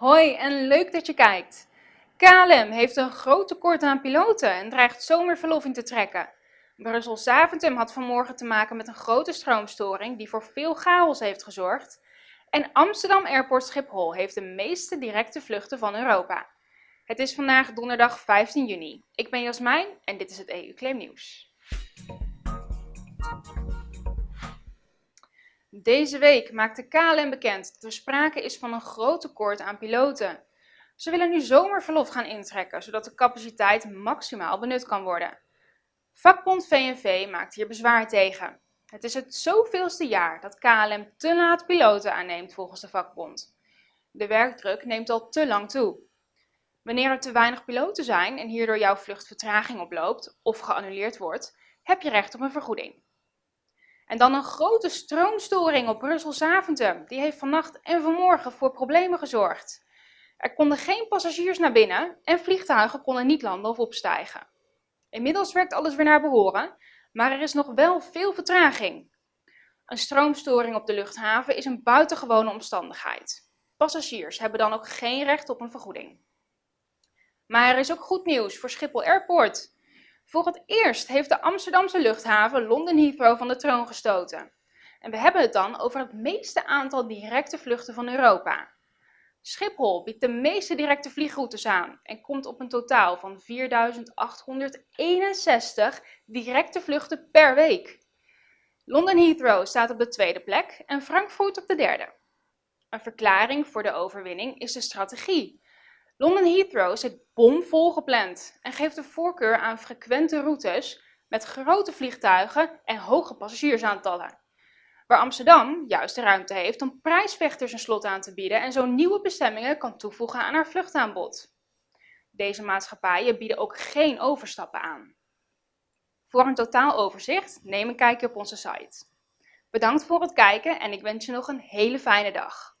Hoi en leuk dat je kijkt. KLM heeft een groot tekort aan piloten en dreigt zomerverlof in te trekken. Brussel Zaventem had vanmorgen te maken met een grote stroomstoring die voor veel chaos heeft gezorgd. En Amsterdam Airport Schiphol heeft de meeste directe vluchten van Europa. Het is vandaag donderdag 15 juni. Ik ben Jasmijn en dit is het EU-claim nieuws. Deze week maakte KLM bekend dat er sprake is van een groot tekort aan piloten. Ze willen nu zomerverlof gaan intrekken, zodat de capaciteit maximaal benut kan worden. Vakbond VNV maakt hier bezwaar tegen. Het is het zoveelste jaar dat KLM te laat piloten aanneemt volgens de vakbond. De werkdruk neemt al te lang toe. Wanneer er te weinig piloten zijn en hierdoor jouw vlucht vertraging oploopt of geannuleerd wordt, heb je recht op een vergoeding. En dan een grote stroomstoring op Brussel-Zaventem. Die heeft vannacht en vanmorgen voor problemen gezorgd. Er konden geen passagiers naar binnen en vliegtuigen konden niet landen of opstijgen. Inmiddels werkt alles weer naar behoren, maar er is nog wel veel vertraging. Een stroomstoring op de luchthaven is een buitengewone omstandigheid. Passagiers hebben dan ook geen recht op een vergoeding. Maar er is ook goed nieuws voor Schiphol Airport. Voor het eerst heeft de Amsterdamse luchthaven London Heathrow van de troon gestoten. En we hebben het dan over het meeste aantal directe vluchten van Europa. Schiphol biedt de meeste directe vliegroutes aan en komt op een totaal van 4.861 directe vluchten per week. London Heathrow staat op de tweede plek en Frankfurt op de derde. Een verklaring voor de overwinning is de strategie London Heathrow zit bomvol gepland en geeft de voorkeur aan frequente routes met grote vliegtuigen en hoge passagiersaantallen. Waar Amsterdam juist de ruimte heeft om prijsvechters een slot aan te bieden en zo nieuwe bestemmingen kan toevoegen aan haar vluchtaanbod. Deze maatschappijen bieden ook geen overstappen aan. Voor een totaaloverzicht neem een kijkje op onze site. Bedankt voor het kijken en ik wens je nog een hele fijne dag.